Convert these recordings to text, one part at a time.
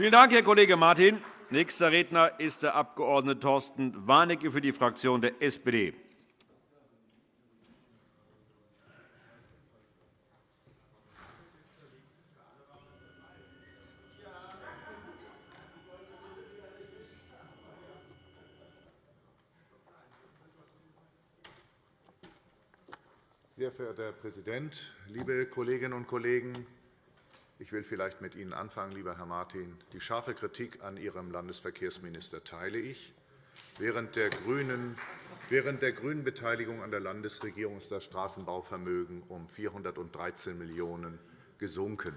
Vielen Dank, Herr Kollege Martin. Nächster Redner ist der Abg. Thorsten Warnecke für die Fraktion der SPD. Sehr verehrter Herr Präsident, liebe Kolleginnen und Kollegen! Ich will vielleicht mit Ihnen anfangen, lieber Herr Martin. Die scharfe Kritik an Ihrem Landesverkehrsminister teile ich. Während der GRÜNEN Beteiligung an der Landesregierung ist das Straßenbauvermögen um 413 Millionen € gesunken.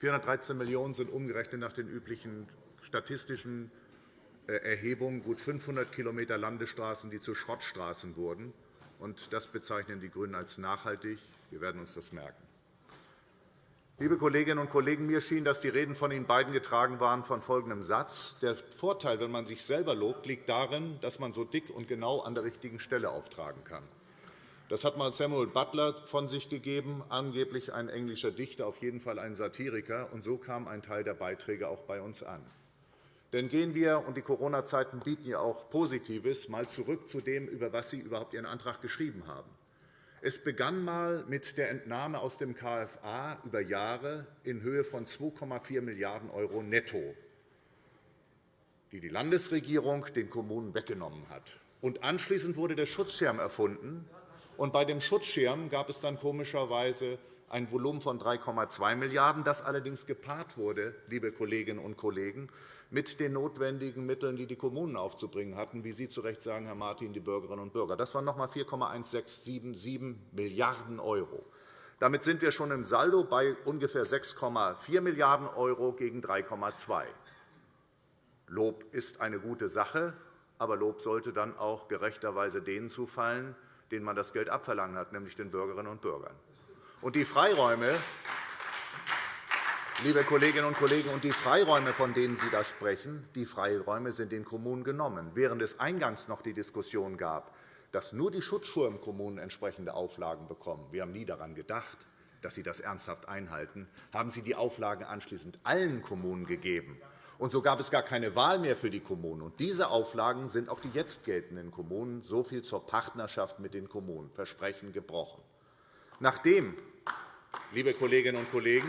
413 Millionen € sind umgerechnet nach den üblichen statistischen äh, Erhebungen gut 500 km Landesstraßen, die zu Schrottstraßen wurden. Das bezeichnen die GRÜNEN als nachhaltig. Wir werden uns das merken. Liebe Kolleginnen und Kollegen, mir schien, dass die Reden von Ihnen beiden getragen waren von folgendem Satz. Der Vorteil, wenn man sich selber lobt, liegt darin, dass man so dick und genau an der richtigen Stelle auftragen kann. Das hat mal Samuel Butler von sich gegeben, angeblich ein englischer Dichter, auf jeden Fall ein Satiriker. Und so kam ein Teil der Beiträge auch bei uns an. Denn gehen wir, und die Corona-Zeiten bieten ja auch Positives, mal zurück zu dem, über was Sie überhaupt Ihren Antrag geschrieben haben. Es begann einmal mit der Entnahme aus dem KFA über Jahre in Höhe von 2,4 Milliarden € netto, die die Landesregierung den Kommunen weggenommen hat. Und anschließend wurde der Schutzschirm erfunden. Und bei dem Schutzschirm gab es dann komischerweise ein Volumen von 3,2 Milliarden €, das allerdings gepaart wurde, liebe Kolleginnen und Kollegen, mit den notwendigen Mitteln, die die Kommunen aufzubringen hatten, wie Sie zu Recht sagen, Herr Martin, die Bürgerinnen und Bürger. Das waren noch einmal 4,1677 Milliarden €. Damit sind wir schon im Saldo bei ungefähr 6,4 Milliarden € gegen 3,2 Lob ist eine gute Sache, aber Lob sollte dann auch gerechterweise denen zufallen, denen man das Geld abverlangen hat, nämlich den Bürgerinnen und Bürgern. Und die Freiräume, Liebe Kolleginnen und Kollegen, und die Freiräume, von denen Sie da sprechen, die Freiräume sind den Kommunen genommen. Während es eingangs noch die Diskussion gab, dass nur die Schutzschirmkommunen entsprechende Auflagen bekommen, wir haben nie daran gedacht, dass Sie das ernsthaft einhalten, haben Sie die Auflagen anschließend allen Kommunen gegeben. Und so gab es gar keine Wahl mehr für die Kommunen. Und diese Auflagen sind auch die jetzt geltenden Kommunen. So viel zur Partnerschaft mit den Kommunen. Versprechen gebrochen. Nachdem, liebe Kolleginnen und Kollegen,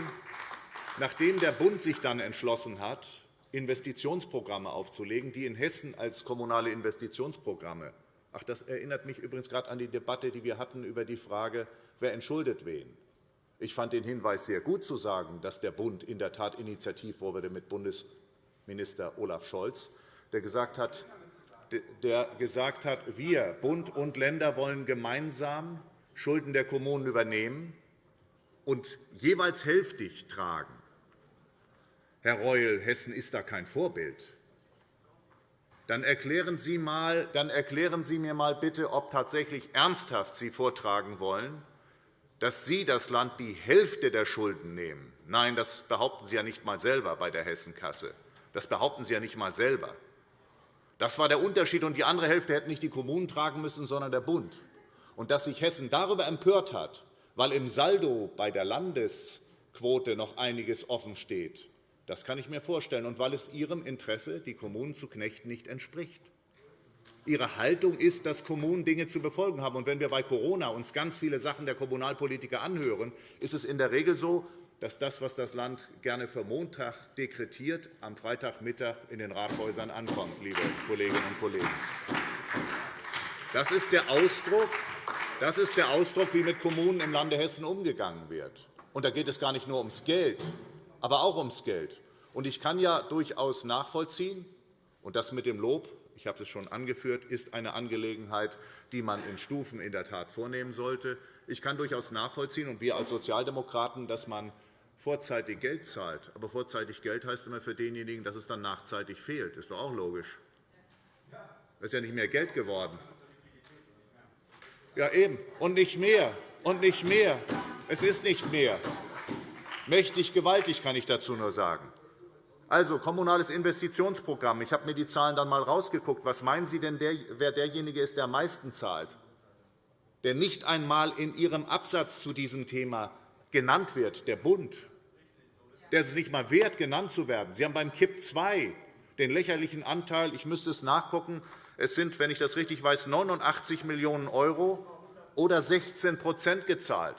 Nachdem der Bund sich dann entschlossen hat, Investitionsprogramme aufzulegen, die in Hessen als kommunale Investitionsprogramme Ach, das erinnert mich übrigens gerade an die Debatte, die wir hatten über die Frage, wer entschuldet wen. Ich fand den Hinweis sehr gut zu sagen, dass der Bund in der Tat initiativ wurde mit Bundesminister Olaf Scholz, der gesagt hat, der gesagt hat, wir, Bund und Länder, wollen gemeinsam Schulden der Kommunen übernehmen und jeweils hälftig tragen. Herr Reul, Hessen ist da kein Vorbild. Dann erklären, Sie mal, dann erklären Sie mir mal bitte, ob tatsächlich ernsthaft Sie vortragen wollen, dass Sie das Land die Hälfte der Schulden nehmen. Nein, das behaupten Sie ja nicht einmal selber bei der Hessenkasse. Das behaupten Sie ja nicht einmal selber. Das war der Unterschied, und die andere Hälfte hätten nicht die Kommunen tragen müssen, sondern der Bund. Und dass sich Hessen darüber empört hat, weil im Saldo bei der Landesquote noch einiges offen steht, das kann ich mir vorstellen, und weil es Ihrem Interesse, die Kommunen zu knechten, nicht entspricht. Ihre Haltung ist, dass Kommunen Dinge zu befolgen haben. Und wenn wir bei Corona uns ganz viele Sachen der Kommunalpolitiker anhören, ist es in der Regel so, dass das, was das Land gerne für Montag dekretiert, am Freitagmittag in den Rathäusern ankommt, liebe Kolleginnen und Kollegen. Das ist der Ausdruck, das ist der Ausdruck, wie mit Kommunen im Lande Hessen umgegangen wird. Und da geht es gar nicht nur ums Geld, aber auch ums Geld. Und ich kann ja durchaus nachvollziehen, und das mit dem Lob, ich habe es schon angeführt, ist eine Angelegenheit, die man in Stufen in der Tat vornehmen sollte. Ich kann durchaus nachvollziehen, und wir als Sozialdemokraten, dass man vorzeitig Geld zahlt. Aber vorzeitig Geld heißt immer für denjenigen, dass es dann nachzeitig fehlt. Das ist doch auch logisch. Es ist ja nicht mehr Geld geworden. Ja, eben. Und nicht mehr. Und nicht mehr. Es ist nicht mehr. Mächtig gewaltig, kann ich dazu nur sagen. Also, kommunales Investitionsprogramm. Ich habe mir die Zahlen dann einmal herausgeguckt. Was meinen Sie denn, wer derjenige ist, der am meisten zahlt? Der nicht einmal in Ihrem Absatz zu diesem Thema genannt wird, der Bund. der ist es nicht einmal wert, genannt zu werden. Sie haben beim KIP II den lächerlichen Anteil, ich müsste es nachgucken, es sind, wenn ich das richtig weiß, 89 Millionen € oder 16% gezahlt.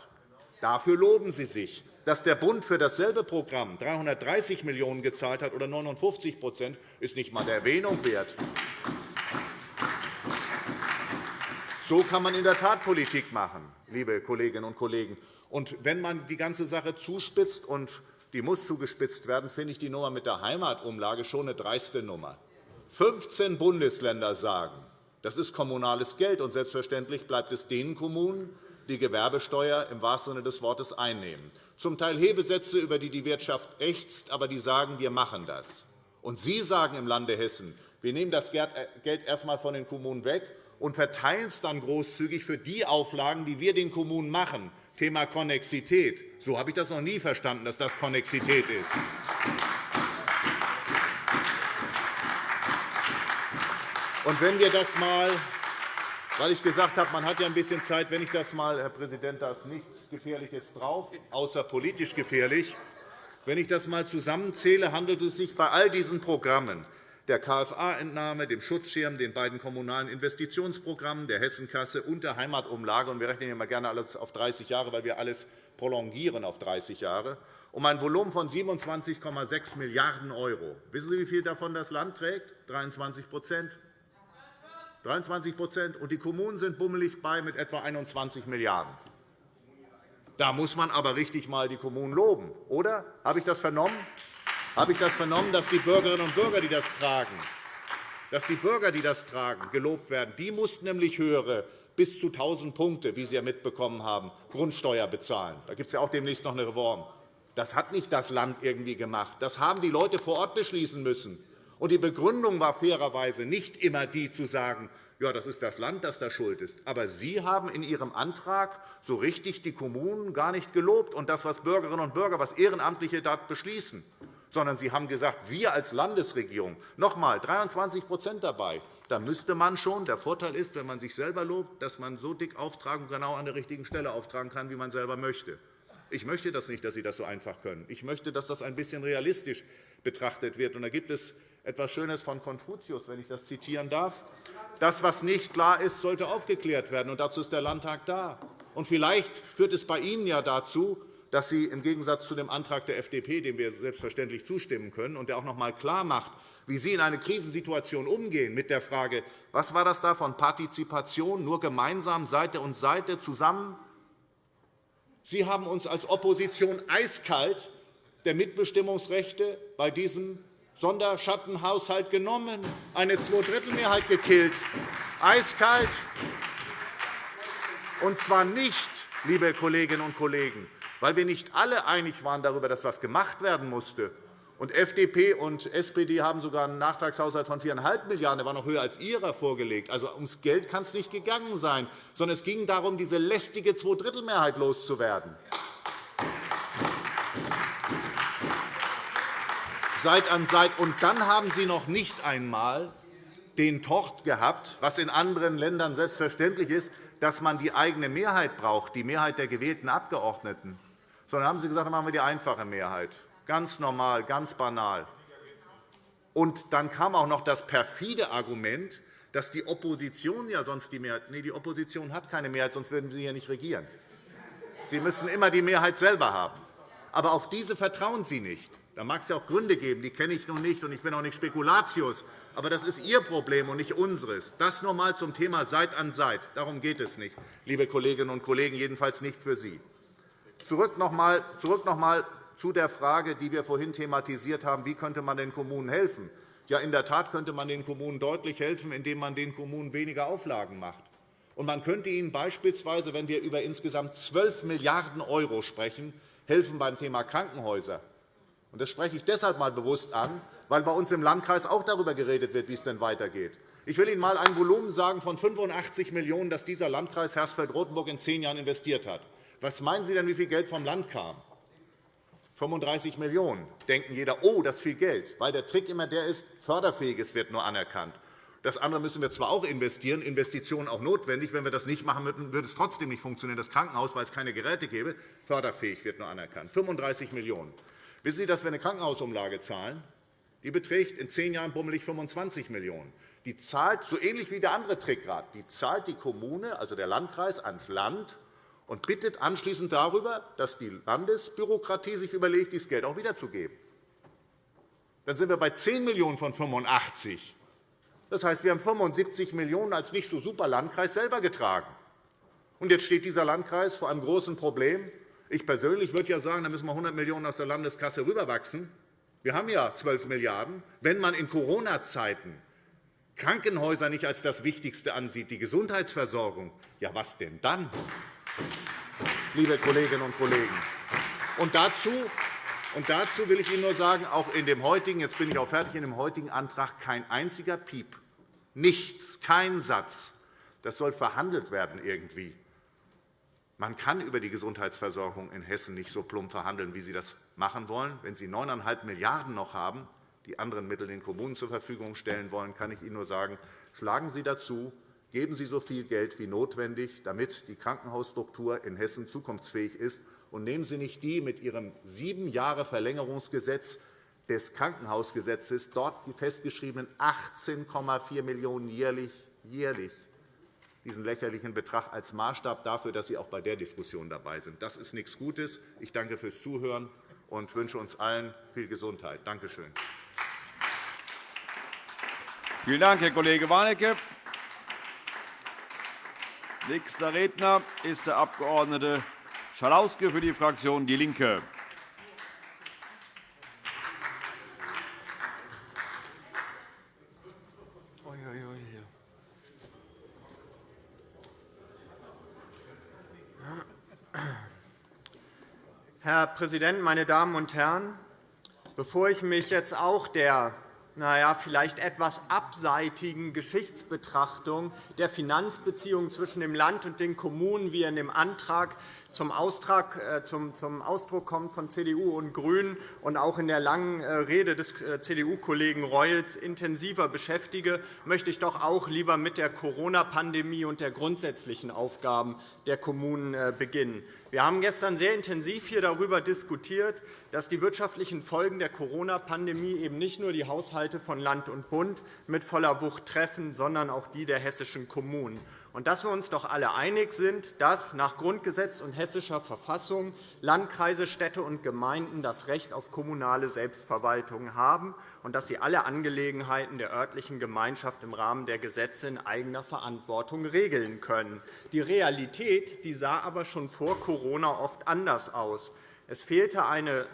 Dafür loben Sie sich. Dass der Bund für dasselbe Programm 330 Millionen € gezahlt hat oder 59% ist nicht einmal der Erwähnung wert. So kann man in der Tat Politik machen, liebe Kolleginnen und Kollegen. Und wenn man die ganze Sache zuspitzt, und die muss zugespitzt werden, finde ich die Nummer mit der Heimatumlage schon eine dreiste Nummer. 15 Bundesländer sagen, das ist kommunales Geld, und selbstverständlich bleibt es den Kommunen, die Gewerbesteuer im wahrsten Sinne des Wortes einnehmen. Zum Teil Hebesätze, über die die Wirtschaft ächzt, aber die sagen, wir machen das. Und Sie sagen im Lande Hessen, wir nehmen das Geld erst einmal von den Kommunen weg und verteilen es dann großzügig für die Auflagen, die wir den Kommunen machen. Thema Konnexität. So habe ich das noch nie verstanden, dass das Konnexität ist. Und wenn wir das mal, weil ich gesagt habe, man hat ja ein bisschen Zeit, wenn ich das mal, Herr Präsident, da ist nichts Gefährliches drauf, außer politisch gefährlich. Wenn ich das mal zusammenzähle, handelt es sich bei all diesen Programmen der KFA-Entnahme, dem Schutzschirm, den beiden kommunalen Investitionsprogrammen, der Hessenkasse und der Heimatumlage. Und wir rechnen immer gerne alles auf 30 Jahre, weil wir alles prolongieren auf 30 Jahre, um ein Volumen von 27,6 Milliarden €. Wissen Sie, wie viel davon das Land trägt? 23 23% und die Kommunen sind bummelig bei mit etwa 21 Milliarden €. Da muss man aber richtig einmal die Kommunen loben, oder? Habe ich das vernommen? Habe ich das vernommen, dass die Bürgerinnen und Bürger, die das tragen, dass die Bürger, die das tragen, gelobt werden? Die mussten nämlich höhere bis zu 1.000 Punkte, wie Sie ja mitbekommen haben, Grundsteuer bezahlen. Da gibt es ja auch demnächst noch eine Reform. Das hat nicht das Land irgendwie gemacht. Das haben die Leute vor Ort beschließen müssen. Und die Begründung war fairerweise nicht immer die, zu sagen, ja, das ist das Land, das da schuld ist. Aber Sie haben in Ihrem Antrag so richtig die Kommunen gar nicht gelobt und das, was Bürgerinnen und Bürger, was Ehrenamtliche dort beschließen, sondern Sie haben gesagt, wir als Landesregierung, noch einmal 23% dabei, da müsste man schon. Der Vorteil ist, wenn man sich selber lobt, dass man so dick auftragen und genau an der richtigen Stelle auftragen kann, wie man selber möchte. Ich möchte das nicht, dass Sie das so einfach können. Ich möchte, dass das ein bisschen realistisch betrachtet wird. Und da gibt es etwas Schönes von Konfuzius, wenn ich das zitieren darf. Das, was nicht klar ist, sollte aufgeklärt werden. Und dazu ist der Landtag da. Und vielleicht führt es bei Ihnen ja dazu, dass Sie im Gegensatz zu dem Antrag der FDP, dem wir selbstverständlich zustimmen können und der auch noch einmal klarmacht, wie Sie in eine Krisensituation umgehen mit der Frage, was war das da von Partizipation, nur gemeinsam Seite und Seite zusammen? Sie haben uns als Opposition eiskalt der Mitbestimmungsrechte bei diesem Sonderschattenhaushalt genommen, eine Zweidrittelmehrheit gekillt, eiskalt. Und zwar nicht, liebe Kolleginnen und Kollegen, weil wir nicht alle einig waren darüber, dass etwas gemacht werden musste. Und FDP und SPD haben sogar einen Nachtragshaushalt von 4,5 Milliarden €, der war noch höher als Ihrer vorgelegt. Also ums Geld kann es nicht gegangen sein, sondern es ging darum, diese lästige Zweidrittelmehrheit loszuwerden. Seit an Seit. Und dann haben Sie noch nicht einmal den Tort gehabt, was in anderen Ländern selbstverständlich ist, dass man die eigene Mehrheit braucht, die Mehrheit der gewählten Abgeordneten. Sondern haben Sie gesagt, dann machen wir die einfache Mehrheit. Ganz normal, ganz banal. Und dann kam auch noch das perfide Argument, dass die Opposition ja sonst die Mehrheit. Nee, die Opposition hat keine Mehrheit, sonst würden Sie hier nicht regieren. Sie müssen immer die Mehrheit selber haben. Aber auf diese vertrauen Sie nicht. Da mag es ja auch Gründe geben, die kenne ich nun nicht, und ich bin auch nicht Spekulatius. Aber das ist Ihr Problem und nicht unseres. Das nur einmal zum Thema Seit an Seit. Darum geht es nicht, liebe Kolleginnen und Kollegen, jedenfalls nicht für Sie. Zurück noch einmal, noch zu der Frage, die wir vorhin thematisiert haben, wie könnte man den Kommunen helfen. Ja, in der Tat könnte man den Kommunen deutlich helfen, indem man den Kommunen weniger Auflagen macht. Und man könnte ihnen beispielsweise, wenn wir über insgesamt 12 Milliarden € sprechen, helfen beim Thema Krankenhäuser. Das spreche ich deshalb einmal bewusst an, weil bei uns im Landkreis auch darüber geredet wird, wie es denn weitergeht. Ich will Ihnen einmal ein Volumen sagen von 85 Millionen €, das dieser Landkreis Hersfeld-Rotenburg in zehn Jahren investiert hat. Was meinen Sie denn, wie viel Geld vom Land kam? 35 Millionen €. denken jeder, oh, das ist viel Geld, weil der Trick immer der ist, Förderfähiges wird nur anerkannt. Das andere müssen wir zwar auch investieren, Investitionen auch notwendig. Wenn wir das nicht machen würden, würde es trotzdem nicht funktionieren, das Krankenhaus, weil es keine Geräte gäbe. Förderfähig wird nur anerkannt. 35 Millionen €. Wissen Sie, dass wir eine Krankenhausumlage zahlen? Die beträgt in zehn Jahren bummelig 25 Millionen €. Die zahlt, so ähnlich wie der andere Trick gerade, die zahlt die Kommune, also der Landkreis, ans Land und bittet anschließend darüber, dass die Landesbürokratie sich überlegt, dieses Geld auch wiederzugeben. Dann sind wir bei 10 Millionen € von 85. Das heißt, wir haben 75 Millionen € als nicht so super Landkreis selber getragen. Und jetzt steht dieser Landkreis vor einem großen Problem. Ich persönlich würde ja sagen, da müssen wir 100 Millionen € aus der Landeskasse rüberwachsen. Wir haben ja 12 Milliarden €. Wenn man in Corona-Zeiten Krankenhäuser nicht als das Wichtigste ansieht, die Gesundheitsversorgung, ja, was denn dann, liebe Kolleginnen und Kollegen? Und dazu, und dazu will ich Ihnen nur sagen, auch in dem heutigen, jetzt bin ich auch fertig, in dem heutigen Antrag kein einziger Piep, nichts, kein Satz. Das soll verhandelt werden irgendwie. Man kann über die Gesundheitsversorgung in Hessen nicht so plump verhandeln, wie Sie das machen wollen. Wenn Sie 9,5 Milliarden € noch haben, die anderen Mittel den Kommunen zur Verfügung stellen wollen, kann ich Ihnen nur sagen, schlagen Sie dazu, geben Sie so viel Geld wie notwendig, damit die Krankenhausstruktur in Hessen zukunftsfähig ist, und nehmen Sie nicht die mit Ihrem sieben Jahre Verlängerungsgesetz des Krankenhausgesetzes dort die festgeschriebenen 18,4 Millionen € jährlich, jährlich diesen lächerlichen Betrag als Maßstab dafür, dass Sie auch bei der Diskussion dabei sind. Das ist nichts Gutes. Ich danke fürs Zuhören und wünsche uns allen viel Gesundheit. Danke schön. Vielen Dank, Herr Kollege Warnecke. Nächster Redner ist der Abg. Schalauske für die Fraktion DIE LINKE. Herr Präsident, meine Damen und Herren! Bevor ich mich jetzt auch der na ja, vielleicht etwas abseitigen Geschichtsbetrachtung der Finanzbeziehungen zwischen dem Land und den Kommunen, wie in dem Antrag äh, zum, Ausdruck kommt von CDU und GRÜNEN und auch in der langen äh, Rede des äh, CDU-Kollegen Reul intensiver beschäftige, möchte ich doch auch lieber mit der Corona-Pandemie und der grundsätzlichen Aufgaben der Kommunen beginnen. Wir haben gestern sehr intensiv hier darüber diskutiert, dass die wirtschaftlichen Folgen der Corona-Pandemie eben nicht nur die Haushalte von Land und Bund mit voller Wucht treffen, sondern auch die der hessischen Kommunen und dass wir uns doch alle einig sind, dass nach Grundgesetz und hessischer Verfassung Landkreise, Städte und Gemeinden das Recht auf kommunale Selbstverwaltung haben und dass sie alle Angelegenheiten der örtlichen Gemeinschaft im Rahmen der Gesetze in eigener Verantwortung regeln können. Die Realität die sah aber schon vor Corona oft anders aus. Es fehlte eine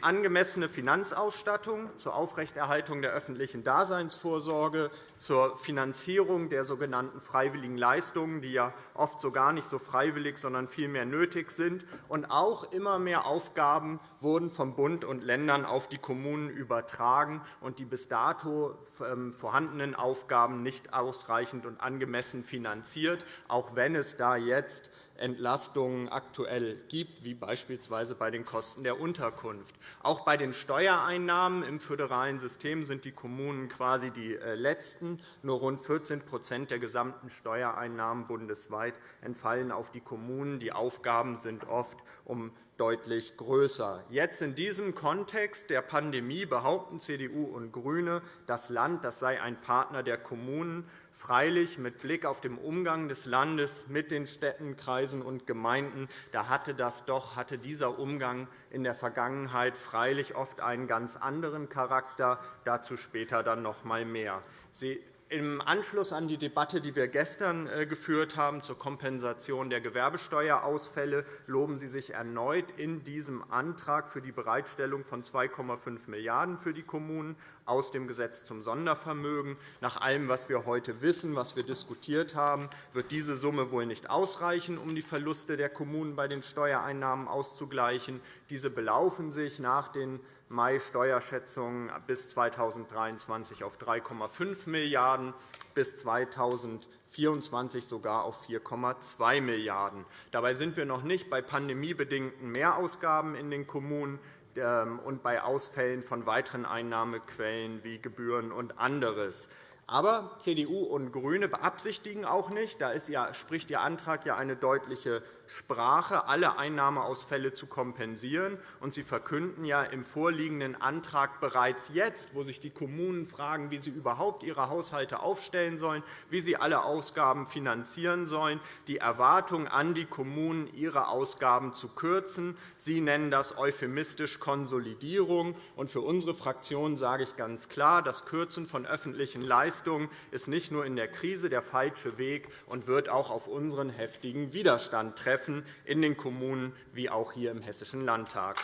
angemessene Finanzausstattung zur Aufrechterhaltung der öffentlichen Daseinsvorsorge, zur Finanzierung der sogenannten freiwilligen Leistungen, die ja oft so gar nicht so freiwillig, sondern vielmehr nötig sind. Und auch immer mehr Aufgaben wurden vom Bund und Ländern auf die Kommunen übertragen und die bis dato ähm, vorhandenen Aufgaben nicht ausreichend und angemessen finanziert, auch wenn es da jetzt Entlastungen aktuell gibt, wie beispielsweise bei den Kosten der Unterkunft. Auch bei den Steuereinnahmen im föderalen System sind die Kommunen quasi die äh, letzten. Nur rund 14% der gesamten Steuereinnahmen bundesweit entfallen auf die Kommunen. Die Aufgaben sind oft um deutlich größer. Jetzt in diesem Kontext der Pandemie behaupten CDU und GRÜNE, das Land das sei ein Partner der Kommunen. Freilich, mit Blick auf den Umgang des Landes mit den Städten, Kreisen und Gemeinden da hatte, das doch, hatte dieser Umgang in der Vergangenheit freilich oft einen ganz anderen Charakter. Dazu später dann noch einmal mehr. Sie im Anschluss an die Debatte, die wir gestern äh, geführt haben zur Kompensation der Gewerbesteuerausfälle, loben Sie sich erneut in diesem Antrag für die Bereitstellung von 2,5 Milliarden € für die Kommunen aus dem Gesetz zum Sondervermögen. Nach allem, was wir heute wissen, was wir diskutiert haben, wird diese Summe wohl nicht ausreichen, um die Verluste der Kommunen bei den Steuereinnahmen auszugleichen. Diese belaufen sich nach den Mai-Steuerschätzungen bis 2023 auf 3,5 Milliarden €, bis 2024 sogar auf 4,2 Milliarden €. Dabei sind wir noch nicht bei pandemiebedingten Mehrausgaben in den Kommunen. Ähm, und bei Ausfällen von weiteren Einnahmequellen wie Gebühren und anderes. Aber CDU und GRÜNE beabsichtigen auch nicht, da spricht Ihr Antrag ja eine deutliche Sprache, alle Einnahmeausfälle zu kompensieren. Und Sie verkünden ja im vorliegenden Antrag bereits jetzt, wo sich die Kommunen fragen, wie sie überhaupt ihre Haushalte aufstellen sollen, wie sie alle Ausgaben finanzieren sollen, die Erwartung an die Kommunen, ihre Ausgaben zu kürzen. Sie nennen das euphemistisch Konsolidierung. Und für unsere Fraktion sage ich ganz klar, das Kürzen von öffentlichen Leistungen ist nicht nur in der Krise der falsche Weg und wird auch auf unseren heftigen Widerstand treffen in den Kommunen wie auch hier im Hessischen Landtag.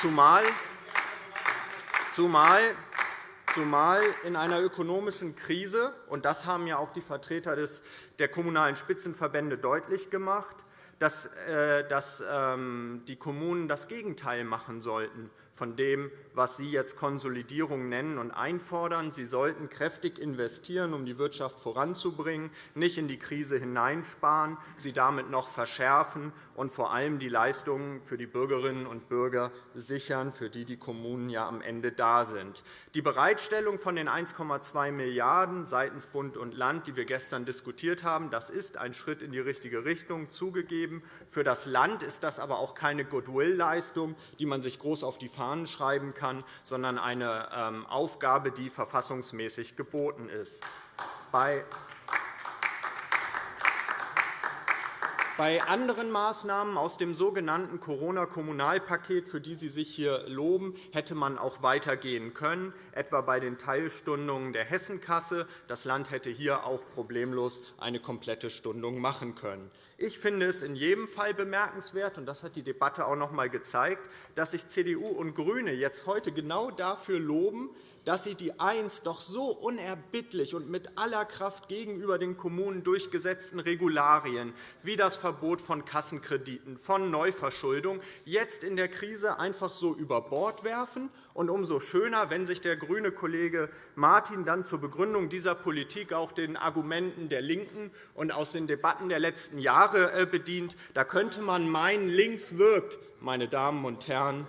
Zumal Zumal zumal in einer ökonomischen Krise, und das haben ja auch die Vertreter der Kommunalen Spitzenverbände deutlich gemacht, dass äh, ähm, die Kommunen das Gegenteil machen sollten von dem, was Sie jetzt Konsolidierung nennen und einfordern. Sie sollten kräftig investieren, um die Wirtschaft voranzubringen, nicht in die Krise hineinsparen, sie damit noch verschärfen und vor allem die Leistungen für die Bürgerinnen und Bürger sichern, für die die Kommunen ja am Ende da sind. Die Bereitstellung von den 1,2 Milliarden € seitens Bund und Land, die wir gestern diskutiert haben, das ist ein Schritt in die richtige Richtung, zugegeben. Für das Land ist das aber auch keine Goodwill-Leistung, die man sich groß auf die Fahne Fahnen schreiben kann, sondern eine ähm, Aufgabe, die verfassungsmäßig geboten ist. Bei Bei anderen Maßnahmen aus dem sogenannten Corona-Kommunalpaket, für die Sie sich hier loben, hätte man auch weitergehen können, etwa bei den Teilstundungen der Hessenkasse. Das Land hätte hier auch problemlos eine komplette Stundung machen können. Ich finde es in jedem Fall bemerkenswert, und das hat die Debatte auch noch einmal gezeigt, dass sich CDU und GRÜNE jetzt heute genau dafür loben, dass sie die einst doch so unerbittlich und mit aller Kraft gegenüber den Kommunen durchgesetzten Regularien wie das Verbot von Kassenkrediten, von Neuverschuldung jetzt in der Krise einfach so über Bord werfen. Und umso schöner, wenn sich der grüne Kollege Martin dann zur Begründung dieser Politik auch den Argumenten der LINKEN und aus den Debatten der letzten Jahre äh, bedient. Da könnte man meinen, links wirkt, meine Damen und Herren.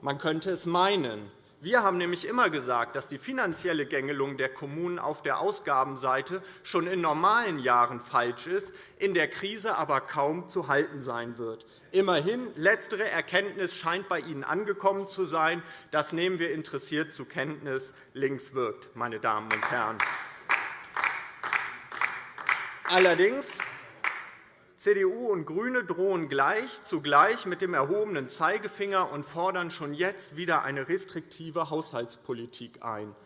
Man könnte es meinen. Wir haben nämlich immer gesagt, dass die finanzielle Gängelung der Kommunen auf der Ausgabenseite schon in normalen Jahren falsch ist, in der Krise aber kaum zu halten sein wird. Immerhin, letztere Erkenntnis scheint bei Ihnen angekommen zu sein. Das nehmen wir interessiert zur Kenntnis. Links wirkt, meine Damen und Herren. Allerdings CDU und GRÜNE drohen gleich zugleich mit dem erhobenen Zeigefinger und fordern schon jetzt wieder eine restriktive Haushaltspolitik ein.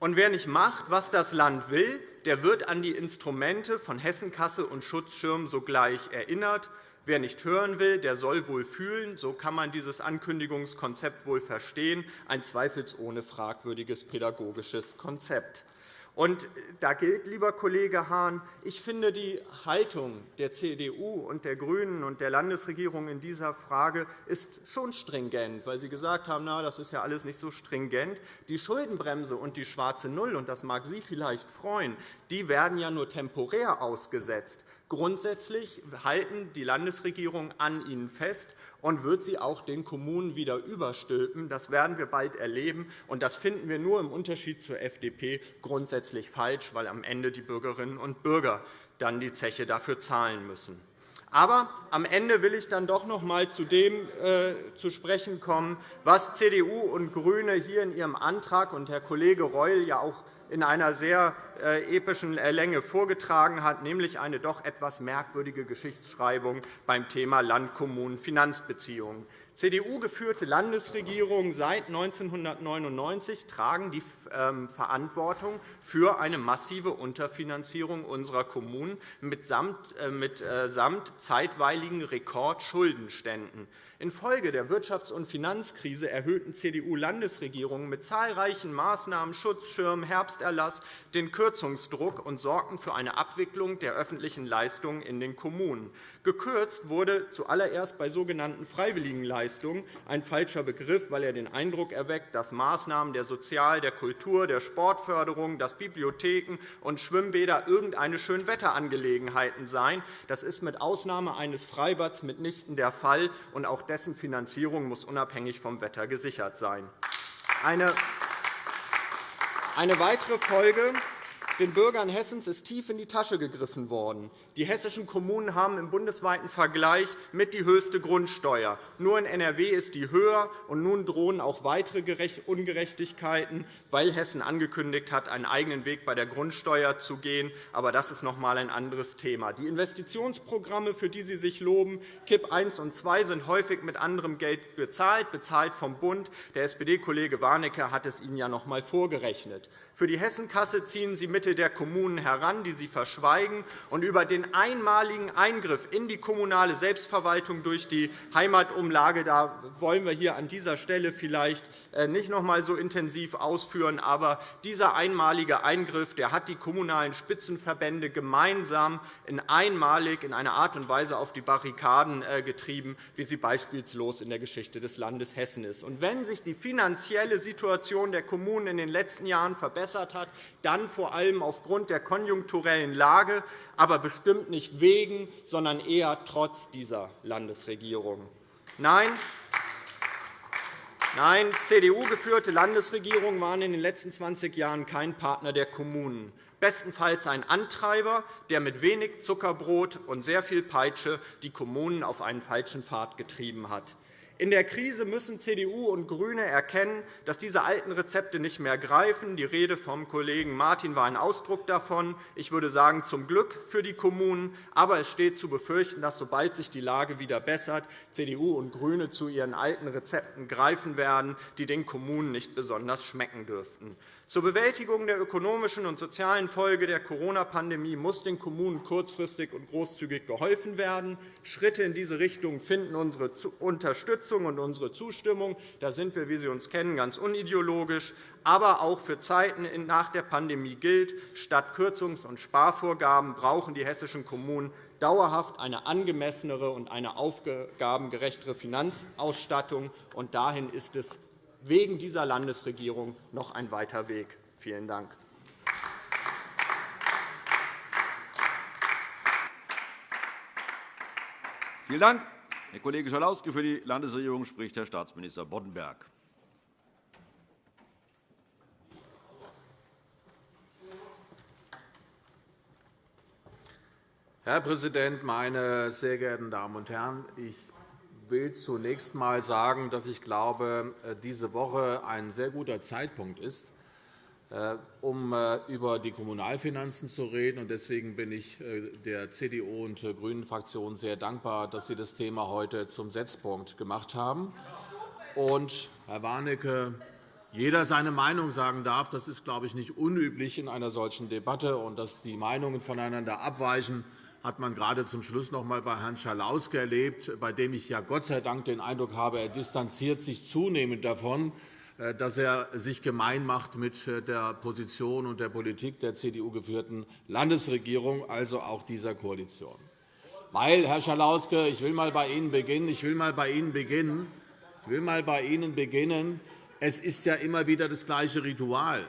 Und wer nicht macht, was das Land will, der wird an die Instrumente von Hessenkasse und Schutzschirm sogleich erinnert. Wer nicht hören will, der soll wohl fühlen. So kann man dieses Ankündigungskonzept wohl verstehen. Ein zweifelsohne fragwürdiges pädagogisches Konzept. Und da gilt, lieber Kollege Hahn, ich finde die Haltung der CDU und der GRÜNEN und der Landesregierung in dieser Frage ist schon stringent, weil Sie gesagt haben, na, das ist ja alles nicht so stringent. Die Schuldenbremse und die schwarze Null, und das mag Sie vielleicht freuen, die werden ja nur temporär ausgesetzt. Grundsätzlich halten die Landesregierung an ihnen fest und wird sie auch den Kommunen wieder überstülpen. Das werden wir bald erleben. Und das finden wir nur im Unterschied zur FDP grundsätzlich falsch, weil am Ende die Bürgerinnen und Bürger dann die Zeche dafür zahlen müssen. Aber am Ende will ich dann doch noch einmal zu dem äh, zu sprechen kommen, was CDU und GRÜNE hier in ihrem Antrag und Herr Kollege Reul ja auch in einer sehr äh, epischen äh, Länge vorgetragen hat, nämlich eine doch etwas merkwürdige Geschichtsschreibung beim Thema Land-Kommunen-Finanzbeziehungen. CDU-geführte Landesregierungen seit 1999 tragen die Verantwortung für eine massive Unterfinanzierung unserer Kommunen mitsamt äh, zeitweiligen Rekordschuldenständen. Infolge der Wirtschafts- und Finanzkrise erhöhten CDU-Landesregierungen mit zahlreichen Maßnahmen, Schutzschirm, Herbsterlass, den Kürzungsdruck und sorgten für eine Abwicklung der öffentlichen Leistungen in den Kommunen. Gekürzt wurde zuallererst bei sogenannten Freiwilligenleistungen, ein falscher Begriff, weil er den Eindruck erweckt, dass Maßnahmen der Sozial-, der Kultur-, der Sportförderung, dass Bibliotheken und Schwimmbäder irgendeine Schönwetterangelegenheiten seien. Das ist mit Ausnahme eines Freibads mitnichten der Fall, und auch dessen Finanzierung muss unabhängig vom Wetter gesichert sein. Eine weitere Folge Den Bürgern Hessens ist tief in die Tasche gegriffen worden. Die hessischen Kommunen haben im bundesweiten Vergleich mit die höchste Grundsteuer. Nur in NRW ist die höher, und nun drohen auch weitere Ungerechtigkeiten, weil Hessen angekündigt hat, einen eigenen Weg bei der Grundsteuer zu gehen. Aber das ist noch einmal ein anderes Thema. Die Investitionsprogramme, für die Sie sich loben, KIP I und II, sind häufig mit anderem Geld bezahlt, bezahlt vom Bund. Der SPD-Kollege Warnecke hat es Ihnen ja noch einmal vorgerechnet. Für die Hessenkasse ziehen Sie mit Mittel der Kommunen heran, die sie verschweigen. Und über den einmaligen Eingriff in die kommunale Selbstverwaltung durch die Heimatumlage da wollen wir hier an dieser Stelle vielleicht nicht noch einmal so intensiv ausführen. Aber dieser einmalige Eingriff der hat die kommunalen Spitzenverbände gemeinsam in einmalig in einer Art und Weise auf die Barrikaden äh, getrieben, wie sie beispielslos in der Geschichte des Landes Hessen ist. Und wenn sich die finanzielle Situation der Kommunen in den letzten Jahren verbessert hat, dann vor allem aufgrund der konjunkturellen Lage, aber bestimmt nicht wegen, sondern eher trotz dieser Landesregierung. Nein, Nein, CDU-geführte Landesregierungen waren in den letzten 20 Jahren kein Partner der Kommunen, bestenfalls ein Antreiber, der mit wenig Zuckerbrot und sehr viel Peitsche die Kommunen auf einen falschen Pfad getrieben hat. In der Krise müssen CDU und GRÜNE erkennen, dass diese alten Rezepte nicht mehr greifen. Die Rede vom Kollegen Martin war ein Ausdruck davon. Ich würde sagen, zum Glück für die Kommunen. Aber es steht zu befürchten, dass, sobald sich die Lage wieder bessert, CDU und GRÜNE zu ihren alten Rezepten greifen werden, die den Kommunen nicht besonders schmecken dürften. Zur Bewältigung der ökonomischen und sozialen Folge der Corona-Pandemie muss den Kommunen kurzfristig und großzügig geholfen werden. Schritte in diese Richtung finden unsere Unterstützung und unsere Zustimmung. Da sind wir, wie Sie uns kennen, ganz unideologisch. Aber auch für Zeiten nach der Pandemie gilt, statt Kürzungs- und Sparvorgaben brauchen die hessischen Kommunen dauerhaft eine angemessenere und eine aufgabengerechtere Finanzausstattung. Und dahin ist es wegen dieser Landesregierung noch ein weiter Weg. Vielen Dank. Vielen Dank, Herr Kollege Schalauske. Für die Landesregierung spricht Herr Staatsminister Boddenberg. Herr Präsident, meine sehr geehrten Damen und Herren! Ich will zunächst einmal sagen, dass ich glaube, äh, diese Woche ein sehr guter Zeitpunkt ist, äh, um äh, über die Kommunalfinanzen zu reden. Deswegen bin ich der CDU und GRÜNEN-Fraktion sehr dankbar, dass Sie das Thema heute zum Setzpunkt gemacht haben. Und, Herr Warnecke, jeder seine Meinung sagen darf, das ist, glaube ich, nicht unüblich in einer solchen Debatte. Und dass die Meinungen voneinander abweichen, hat man gerade zum Schluss noch einmal bei Herrn Schalauske erlebt, bei dem ich ja Gott sei Dank den Eindruck habe, er distanziert sich zunehmend davon, äh, dass er sich gemein macht mit äh, der Position und der Politik der CDU-geführten Landesregierung, also auch dieser Koalition. Weil, Herr Schalauske, ich will einmal bei Ihnen beginnen. Ich will einmal bei Ihnen beginnen. Ich will mal bei Ihnen beginnen. Es ist ja immer wieder das gleiche Ritual.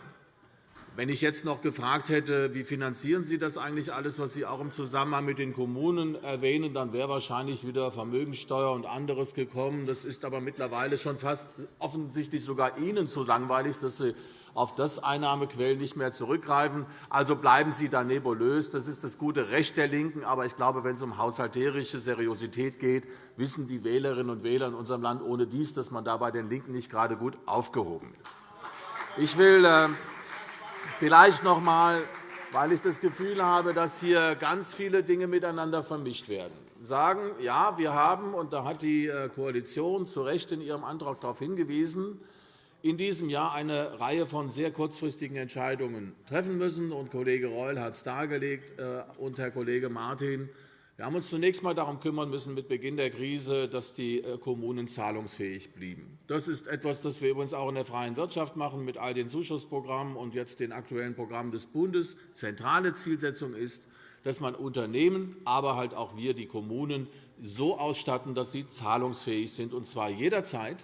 Wenn ich jetzt noch gefragt hätte, wie finanzieren Sie das eigentlich alles, was Sie auch im Zusammenhang mit den Kommunen erwähnen, dann wäre wahrscheinlich wieder Vermögensteuer und anderes gekommen. Das ist aber mittlerweile schon fast offensichtlich sogar Ihnen zu langweilig, dass Sie auf das Einnahmequellen nicht mehr zurückgreifen. Also bleiben Sie da nebulös. Das ist das gute Recht der LINKEN. Aber ich glaube, wenn es um haushalterische Seriosität geht, wissen die Wählerinnen und Wähler in unserem Land ohne dies, dass man da bei den LINKEN nicht gerade gut aufgehoben ist. Ich will äh, Vielleicht noch einmal, weil ich das Gefühl habe, dass hier ganz viele Dinge miteinander vermischt werden, sagen, ja, wir haben, und da hat die äh, Koalition zu Recht in ihrem Antrag darauf hingewiesen, in diesem Jahr eine Reihe von sehr kurzfristigen Entscheidungen treffen müssen. Und Kollege Reul hat es dargelegt, äh, und Herr Kollege Martin. Wir haben uns zunächst einmal darum kümmern müssen, mit Beginn der Krise, dass die äh, Kommunen zahlungsfähig blieben. Das ist etwas, das wir übrigens auch in der freien Wirtschaft machen, mit all den Zuschussprogrammen und jetzt den aktuellen Programmen des Bundes. Zentrale Zielsetzung ist, dass man Unternehmen, aber halt auch wir, die Kommunen, so ausstatten, dass sie zahlungsfähig sind, und zwar jederzeit,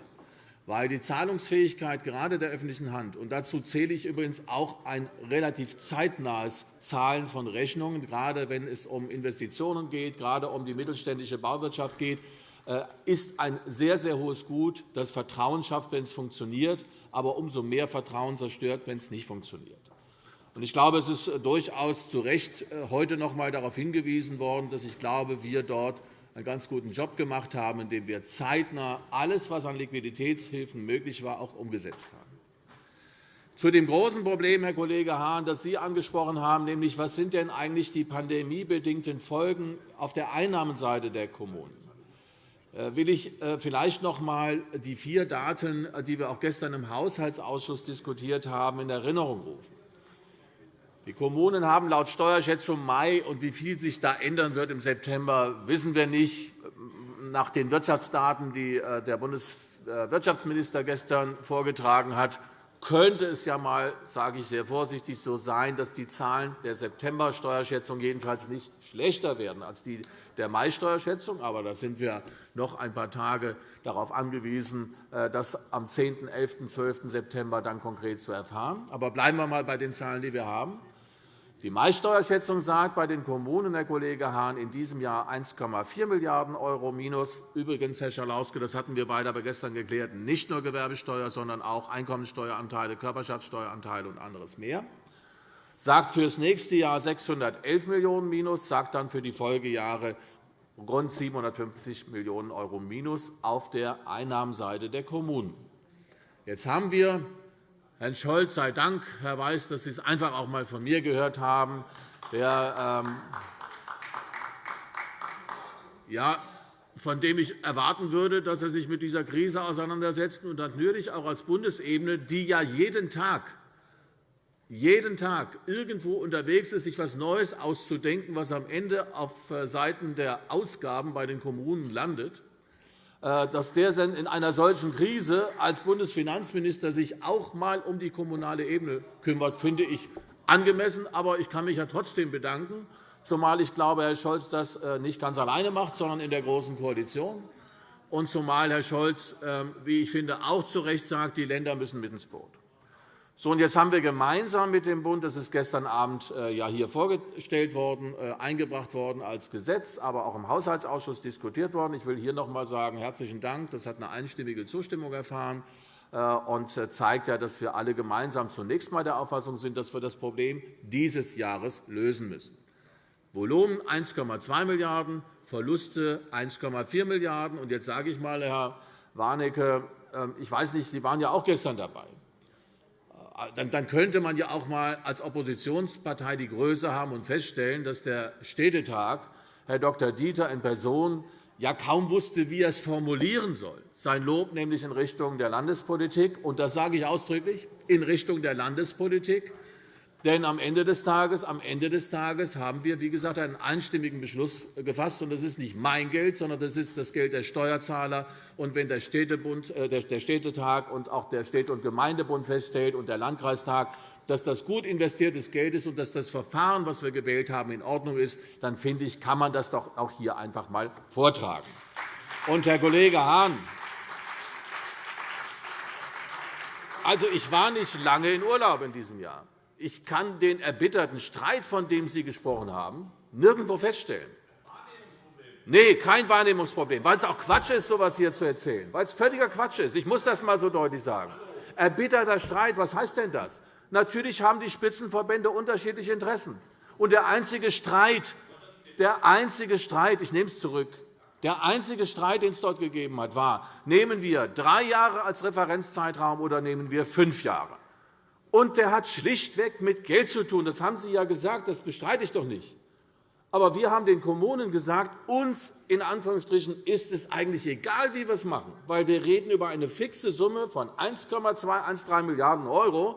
weil die Zahlungsfähigkeit gerade der öffentlichen Hand, und dazu zähle ich übrigens auch ein relativ zeitnahes Zahlen von Rechnungen, gerade wenn es um Investitionen geht, gerade um die mittelständische Bauwirtschaft geht, äh, ist ein sehr, sehr hohes Gut, das Vertrauen schafft, wenn es funktioniert, aber umso mehr Vertrauen zerstört, wenn es nicht funktioniert. Ich glaube, es ist durchaus zu Recht äh, heute noch einmal darauf hingewiesen worden, dass ich glaube, wir dort einen ganz guten Job gemacht haben, indem wir zeitnah alles, was an Liquiditätshilfen möglich war, auch umgesetzt haben. Zu dem großen Problem, Herr Kollege Hahn, das Sie angesprochen haben, nämlich was sind denn eigentlich die pandemiebedingten Folgen auf der Einnahmenseite der Kommunen? Äh, will ich äh, vielleicht noch einmal die vier Daten, die wir auch gestern im Haushaltsausschuss diskutiert haben, in Erinnerung rufen. Die Kommunen haben laut Steuerschätzung Mai, und wie viel sich da ändern wird im September, wissen wir nicht. Nach den Wirtschaftsdaten, die äh, der Bundeswirtschaftsminister gestern vorgetragen hat, könnte es ja mal, sage ich sehr vorsichtig, so sein, dass die Zahlen der September-Steuerschätzung jedenfalls nicht schlechter werden als die der Mai-Steuerschätzung. Aber da sind wir noch ein paar Tage darauf angewiesen, äh, das am 10., 11., 12. September dann konkret zu erfahren. Aber bleiben wir einmal bei den Zahlen, die wir haben. Die Mai-Steuerschätzung sagt bei den Kommunen, Herr Kollege Hahn, in diesem Jahr 1,4 Milliarden € minus. Übrigens, Herr Schalauske, das hatten wir beide aber gestern geklärt, nicht nur Gewerbesteuer, sondern auch Einkommensteueranteile, Körperschaftssteueranteile und anderes mehr. Sagt für das nächste Jahr 611 Millionen € minus, sagt dann für die Folgejahre rund 750 Millionen € minus auf der Einnahmenseite der Kommunen. Jetzt haben wir Herrn Scholz sei Dank, Herr Weiß, dass Sie es einfach auch einmal von mir gehört haben, der, ähm, ja, von dem ich erwarten würde, dass er sich mit dieser Krise auseinandersetzt und natürlich auch als Bundesebene, die ja jeden Tag jeden Tag irgendwo unterwegs ist, sich etwas Neues auszudenken, was am Ende auf äh, Seiten der Ausgaben bei den Kommunen landet, dass der in einer solchen Krise als Bundesfinanzminister sich auch einmal um die kommunale Ebene kümmert, finde ich angemessen. Aber ich kann mich ja trotzdem bedanken, zumal ich glaube, Herr Scholz das äh, nicht ganz alleine macht, sondern in der Großen Koalition. Und zumal Herr Scholz, ähm, wie ich finde, auch zu Recht sagt, die Länder müssen mit ins Boot. So, und jetzt haben wir gemeinsam mit dem Bund, das ist gestern Abend äh, ja hier vorgestellt worden, äh, eingebracht worden als Gesetz, aber auch im Haushaltsausschuss diskutiert worden. Ich will hier noch einmal sagen, herzlichen Dank. Das hat eine einstimmige Zustimmung erfahren äh, und zeigt, ja, dass wir alle gemeinsam zunächst einmal der Auffassung sind, dass wir das Problem dieses Jahres lösen müssen. Volumen 1,2 Milliarden €, Verluste 1,4 Milliarden €. Und jetzt sage ich einmal, Herr Warnecke, ähm, ich weiß nicht, Sie waren ja auch gestern dabei dann könnte man ja auch einmal als Oppositionspartei die Größe haben und feststellen, dass der Städtetag Herr Dr. Dieter in Person ja kaum wusste, wie er es formulieren soll. Sein Lob nämlich in Richtung der Landespolitik, und das sage ich ausdrücklich, in Richtung der Landespolitik, denn am Ende des Tages, am Ende des Tages haben wir, wie gesagt, einen einstimmigen Beschluss gefasst. Und das ist nicht mein Geld, sondern das ist das Geld der Steuerzahler. Und wenn der, Städtebund, äh, der Städtetag und auch der Städte- und Gemeindebund feststellt und der Landkreistag, dass das gut investiertes Geld ist und dass das Verfahren, das wir gewählt haben, in Ordnung ist, dann finde ich, kann man das doch auch hier einfach einmal vortragen. Und, Herr Kollege Hahn, also, ich war nicht lange in Urlaub in diesem Jahr ich kann den erbitterten Streit, von dem Sie gesprochen haben, nirgendwo feststellen. Nein, kein Wahrnehmungsproblem, weil es auch Quatsch ist, so etwas hier zu erzählen, weil es völliger Quatsch ist. Ich muss das einmal so deutlich sagen. Erbitterter Streit, was heißt denn das? Natürlich haben die Spitzenverbände unterschiedliche Interessen. Und der einzige Streit, der einzige Streit, ich nehme es zurück, der einzige Streit, den es dort gegeben hat, war, nehmen wir drei Jahre als Referenzzeitraum oder nehmen wir fünf Jahre. Und der hat schlichtweg mit Geld zu tun. Das haben Sie ja gesagt, das bestreite ich doch nicht. Aber wir haben den Kommunen gesagt, uns in Anführungsstrichen ist es eigentlich egal, wie wir es machen, weil wir reden über eine fixe Summe von 1,213 Milliarden €.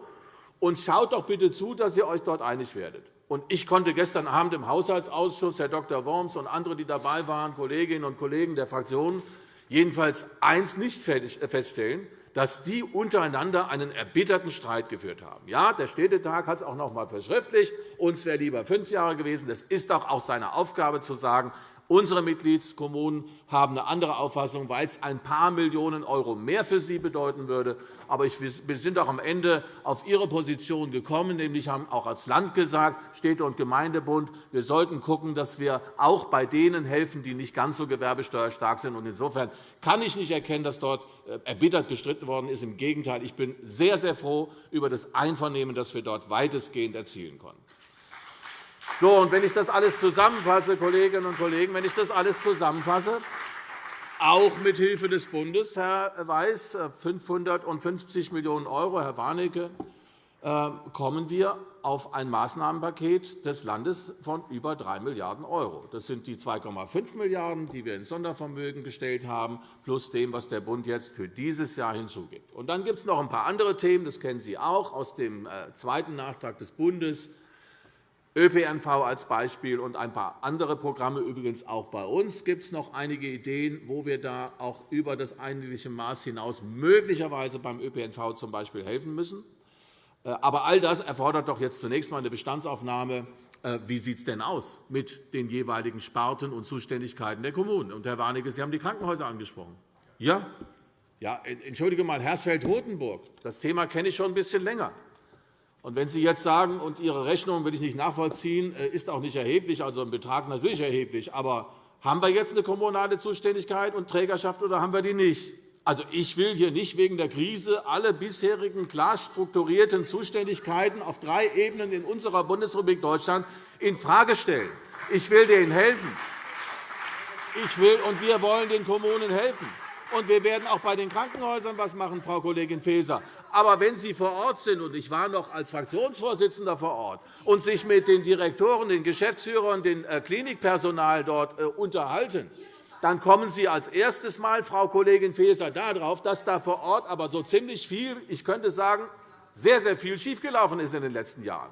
Und schaut doch bitte zu, dass ihr euch dort einig werdet. Und ich konnte gestern Abend im Haushaltsausschuss, Herr Dr. Worms und andere, die dabei waren, Kolleginnen und Kollegen der Fraktionen, jedenfalls eines nicht feststellen, dass die untereinander einen erbitterten Streit geführt haben. Ja, der Städtetag hat es auch noch einmal verschriftlicht. Uns wäre lieber fünf Jahre gewesen. Das ist doch auch seine Aufgabe, zu sagen, Unsere Mitgliedskommunen haben eine andere Auffassung, weil es ein paar Millionen € mehr für sie bedeuten würde. Aber wir sind auch am Ende auf Ihre Position gekommen, nämlich haben auch als Land gesagt, Städte- und Gemeindebund, wir sollten schauen, dass wir auch bei denen helfen, die nicht ganz so gewerbesteuerstark sind. Insofern kann ich nicht erkennen, dass dort äh, erbittert gestritten worden ist. Im Gegenteil, ich bin sehr, sehr froh über das Einvernehmen, das wir dort weitestgehend erzielen konnten. So, und wenn ich das alles zusammenfasse, Kolleginnen und Kollegen, wenn ich das alles zusammenfasse, auch mit Hilfe des Bundes, Herr Weiß, 550 Millionen €, Herr Warnecke, äh, kommen wir auf ein Maßnahmenpaket des Landes von über 3 Milliarden €. Das sind die 2,5 Milliarden €, die wir ins Sondervermögen gestellt haben, plus dem, was der Bund jetzt für dieses Jahr hinzugibt. Und dann gibt es noch ein paar andere Themen, das kennen Sie auch aus dem äh, zweiten Nachtrag des Bundes, ÖPNV als Beispiel und ein paar andere Programme. Übrigens auch bei uns gibt es noch einige Ideen, wo wir da auch über das eigentliche Maß hinaus möglicherweise beim ÖPNV zum Beispiel helfen müssen. Äh, aber all das erfordert doch jetzt zunächst einmal eine Bestandsaufnahme. Äh, wie sieht es denn aus mit den jeweiligen Sparten und Zuständigkeiten der Kommunen? Und, Herr Warnecke, Sie haben die Krankenhäuser angesprochen. Ja, ja, entschuldige mal, Hersfeld-Rotenburg, das Thema kenne ich schon ein bisschen länger. Und wenn Sie jetzt sagen, und Ihre Rechnung will ich nicht nachvollziehen, äh, ist auch nicht erheblich, also ein Betrag natürlich erheblich, aber haben wir jetzt eine kommunale Zuständigkeit und Trägerschaft oder haben wir die nicht? Also, ich will hier nicht wegen der Krise alle bisherigen klar strukturierten Zuständigkeiten auf drei Ebenen in unserer Bundesrepublik Deutschland infrage stellen. Ich will denen helfen. Ich will, und wir wollen den Kommunen helfen. Und wir werden auch bei den Krankenhäusern etwas machen, Frau Kollegin Faeser. Aber wenn Sie vor Ort sind, und ich war noch als Fraktionsvorsitzender vor Ort, und sich mit den Direktoren, den Geschäftsführern, dem äh, Klinikpersonal dort äh, unterhalten, dann kommen Sie als erstes Mal, Frau Kollegin Faeser, darauf, dass da vor Ort aber so ziemlich viel, ich könnte sagen, sehr, sehr viel schiefgelaufen ist in den letzten Jahren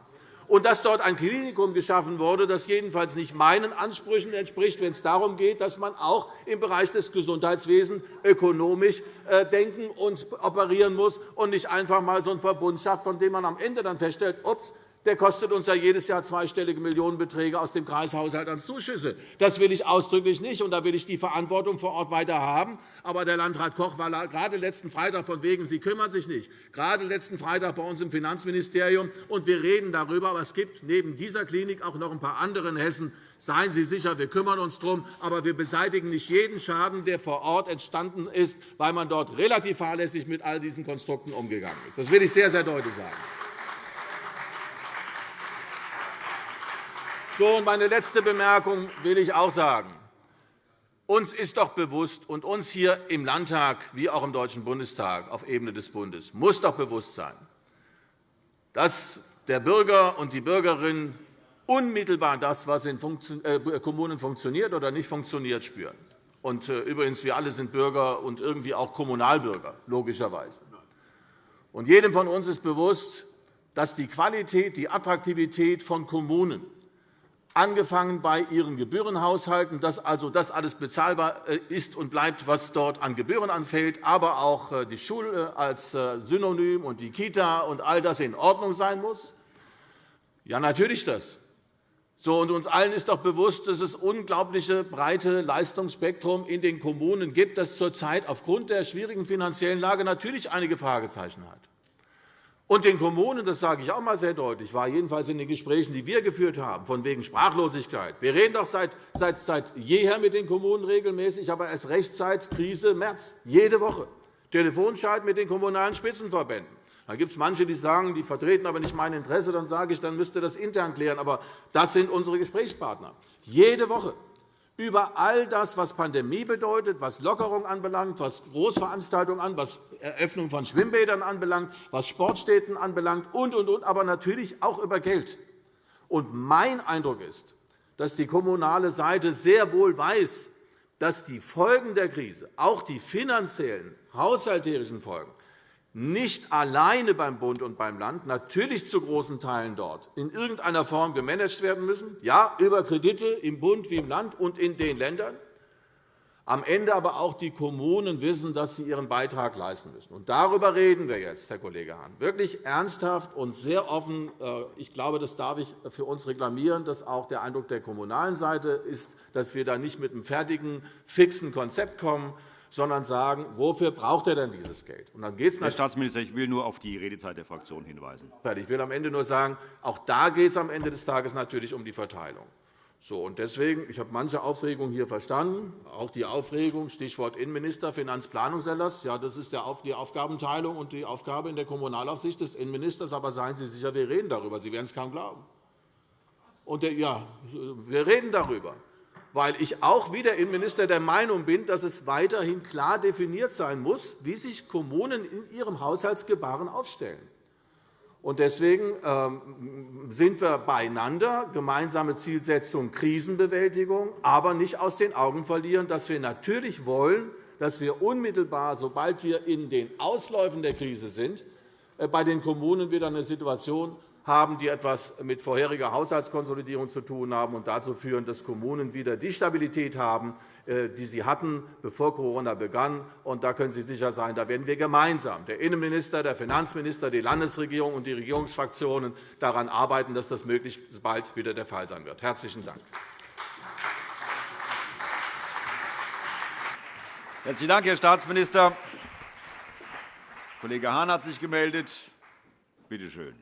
und dass dort ein Klinikum geschaffen wurde, das jedenfalls nicht meinen Ansprüchen entspricht, wenn es darum geht, dass man auch im Bereich des Gesundheitswesens ökonomisch äh, denken und operieren muss und nicht einfach einmal so einen Verbund schafft, von dem man am Ende dann feststellt, ups, der kostet uns ja jedes Jahr zweistellige Millionenbeträge aus dem Kreishaushalt an Zuschüsse. Das will ich ausdrücklich nicht, und da will ich die Verantwortung vor Ort weiter haben. Aber der Landrat Koch war gerade letzten Freitag von wegen, Sie kümmern sich nicht, gerade letzten Freitag bei uns im Finanzministerium, und wir reden darüber. Aber es gibt neben dieser Klinik auch noch ein paar andere in Hessen. Seien Sie sicher, wir kümmern uns darum, aber wir beseitigen nicht jeden Schaden, der vor Ort entstanden ist, weil man dort relativ fahrlässig mit all diesen Konstrukten umgegangen ist. Das will ich sehr, sehr deutlich sagen. So, und meine letzte Bemerkung will ich auch sagen. Uns ist doch bewusst, und uns hier im Landtag wie auch im Deutschen Bundestag auf Ebene des Bundes muss doch bewusst sein, dass der Bürger und die Bürgerin unmittelbar das, was in äh, Kommunen funktioniert oder nicht funktioniert, spüren. Und äh, übrigens, wir alle sind Bürger und irgendwie auch Kommunalbürger, logischerweise. Und jedem von uns ist bewusst, dass die Qualität, die Attraktivität von Kommunen angefangen bei ihren Gebührenhaushalten, dass also das alles bezahlbar äh, ist und bleibt, was dort an Gebühren anfällt, aber auch äh, die Schule als äh, Synonym und die Kita und all das in Ordnung sein muss? Ja, natürlich das. So, und uns allen ist doch bewusst, dass es unglaubliche breite Leistungsspektrum in den Kommunen gibt, das zurzeit aufgrund der schwierigen finanziellen Lage natürlich einige Fragezeichen hat. Und den Kommunen, das sage ich auch einmal sehr deutlich, war jedenfalls in den Gesprächen, die wir geführt haben, von wegen Sprachlosigkeit. Wir reden doch seit, seit, seit jeher mit den Kommunen regelmäßig, aber erst recht seit Krise März, jede Woche. Telefonschalten mit den Kommunalen Spitzenverbänden. Da gibt es manche, die sagen, die vertreten aber nicht mein Interesse. Dann sage ich, dann müsste das intern klären. Aber das sind unsere Gesprächspartner. Jede Woche über all das, was Pandemie bedeutet, was Lockerung anbelangt, was Großveranstaltungen an, was Eröffnung von Schwimmbädern anbelangt, was Sportstätten anbelangt und, und, und, aber natürlich auch über Geld. Und mein Eindruck ist, dass die kommunale Seite sehr wohl weiß, dass die Folgen der Krise, auch die finanziellen, haushalterischen Folgen, nicht alleine beim Bund und beim Land, natürlich zu großen Teilen dort, in irgendeiner Form gemanagt werden müssen, ja, über Kredite im Bund wie im Land und in den Ländern, am Ende aber auch die Kommunen wissen, dass sie ihren Beitrag leisten müssen. Und darüber reden wir jetzt, Herr Kollege Hahn, wirklich ernsthaft und sehr offen. Äh, ich glaube, das darf ich für uns reklamieren, dass auch der Eindruck der kommunalen Seite ist, dass wir da nicht mit einem fertigen, fixen Konzept kommen, sondern sagen, wofür braucht er denn dieses Geld? Und dann geht's Herr Staatsminister, ich will nur auf die Redezeit der Fraktion hinweisen. Ich will am Ende nur sagen, auch da geht es am Ende des Tages natürlich um die Verteilung. So, und deswegen, ich habe manche Aufregung hier verstanden, auch die Aufregung, Stichwort Innenminister, Finanzplanungserlass. Ja, das ist die Aufgabenteilung und die Aufgabe in der Kommunalaufsicht des Innenministers. Aber seien Sie sicher, wir reden darüber. Sie werden es kaum glauben. Und der, ja, wir reden darüber, weil ich auch wie der Innenminister der Meinung bin, dass es weiterhin klar definiert sein muss, wie sich Kommunen in ihrem Haushaltsgebaren aufstellen. Deswegen ähm, sind wir beieinander, gemeinsame Zielsetzung Krisenbewältigung, aber nicht aus den Augen verlieren, dass wir natürlich wollen, dass wir unmittelbar, sobald wir in den Ausläufen der Krise sind, äh, bei den Kommunen wieder eine Situation haben, die etwas mit vorheriger Haushaltskonsolidierung zu tun haben und dazu führen, dass Kommunen wieder die Stabilität haben, äh, die sie hatten, bevor Corona begann. Und da können Sie sicher sein, da werden wir gemeinsam, der Innenminister, der Finanzminister, die Landesregierung und die Regierungsfraktionen, daran arbeiten, dass das möglichst bald wieder der Fall sein wird. – Herzlichen Dank. Herzlichen Dank, Herr Staatsminister. Kollege Hahn hat sich gemeldet. Bitte schön.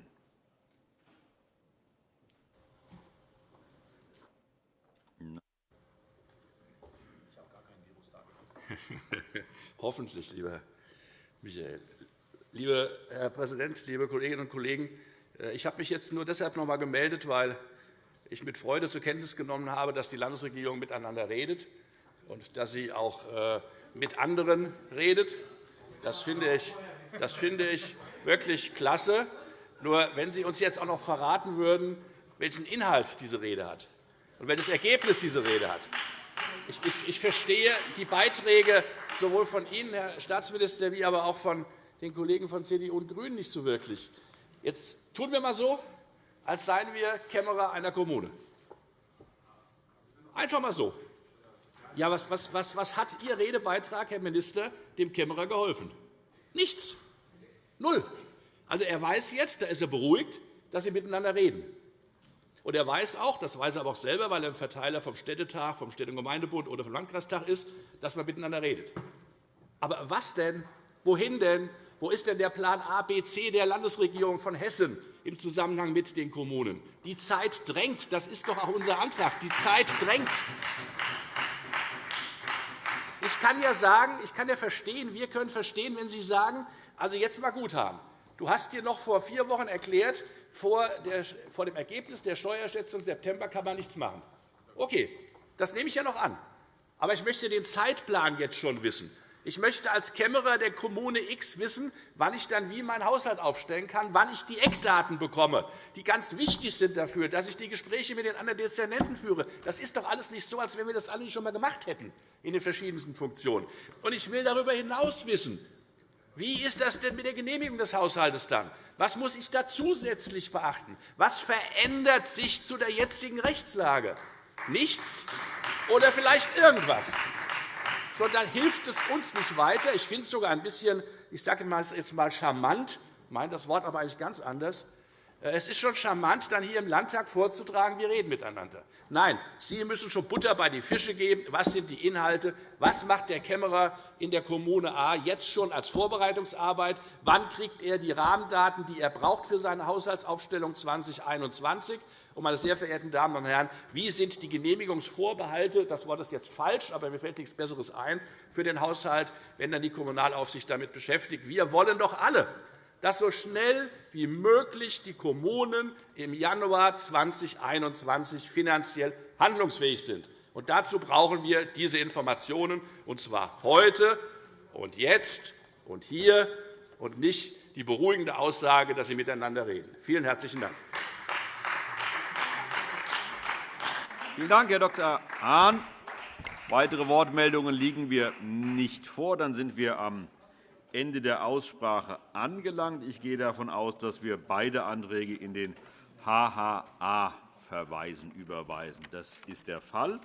Hoffentlich, lieber Michael. Lieber Herr Präsident, liebe Kolleginnen und Kollegen! Äh, ich habe mich jetzt nur deshalb noch einmal gemeldet, weil ich mit Freude zur Kenntnis genommen habe, dass die Landesregierung miteinander redet und dass sie auch äh, mit anderen redet. Das finde ich, das finde ich wirklich klasse. Nur wenn Sie uns jetzt auch noch verraten würden, welchen Inhalt diese Rede hat und welches Ergebnis diese Rede hat, ich, ich, ich verstehe die Beiträge sowohl von Ihnen, Herr Staatsminister, wie aber auch von den Kollegen von CDU und GRÜNEN nicht so wirklich. Jetzt tun wir einmal so, als seien wir Kämmerer einer Kommune. Einfach einmal so. Ja, was, was, was, was hat Ihr Redebeitrag, Herr Minister, dem Kämmerer geholfen? Nichts. Null. Also, er weiß jetzt, da ist er beruhigt, dass Sie miteinander reden. Und er weiß auch, das weiß er aber auch selber, weil er ein Verteiler vom Städtetag, vom Städte- und Gemeindebund oder vom Landkreistag ist, dass man miteinander redet. Aber was denn? Wohin denn? Wo ist denn der Plan A, B, C der Landesregierung von Hessen im Zusammenhang mit den Kommunen? Die Zeit drängt. Das ist doch auch unser Antrag. Die Zeit drängt. Ich kann ja sagen, ich kann ja verstehen, wir können verstehen, wenn Sie sagen, also jetzt mal gut haben. Du hast dir noch vor vier Wochen erklärt, vor, dem Ergebnis der Steuerschätzung September kann man nichts machen. Okay, das nehme ich ja noch an. Aber ich möchte den Zeitplan jetzt schon wissen. Ich möchte als Kämmerer der Kommune X wissen, wann ich dann wie meinen Haushalt aufstellen kann, wann ich die Eckdaten bekomme, die ganz wichtig sind dafür, dass ich die Gespräche mit den anderen Dezernenten führe. Das ist doch alles nicht so, als wenn wir das alle nicht schon einmal gemacht hätten in den verschiedensten Funktionen. Und ich will darüber hinaus wissen, wie ist das denn mit der Genehmigung des Haushalts dann? Was muss ich da zusätzlich beachten? Was verändert sich zu der jetzigen Rechtslage? Nichts oder vielleicht irgendwas? So, dann hilft es uns nicht weiter. Ich finde es sogar ein bisschen, ich sage jetzt mal charmant, ich meine das Wort aber eigentlich ganz anders, es ist schon charmant, dann hier im Landtag vorzutragen, wir reden miteinander. Nein, Sie müssen schon Butter bei die Fische geben. Was sind die Inhalte? Was macht der Kämmerer in der Kommune A jetzt schon als Vorbereitungsarbeit? Wann kriegt er die Rahmendaten, die er braucht für seine Haushaltsaufstellung 2021? Und, meine sehr verehrten Damen und Herren, wie sind die Genehmigungsvorbehalte, das Wort ist jetzt falsch, aber mir fällt nichts Besseres ein, für den Haushalt, wenn dann die Kommunalaufsicht damit beschäftigt? Wir wollen doch alle, dass so schnell wie möglich die Kommunen im Januar 2021 finanziell handlungsfähig sind. Und dazu brauchen wir diese Informationen, und zwar heute und jetzt und hier, und nicht die beruhigende Aussage, dass sie miteinander reden. Vielen herzlichen Dank. Vielen Dank, Herr Dr. Hahn. Weitere Wortmeldungen liegen wir nicht vor. Dann sind wir am Ende der Aussprache angelangt. Ich gehe davon aus, dass wir beide Anträge in den HHA verweisen, überweisen. Das ist der Fall.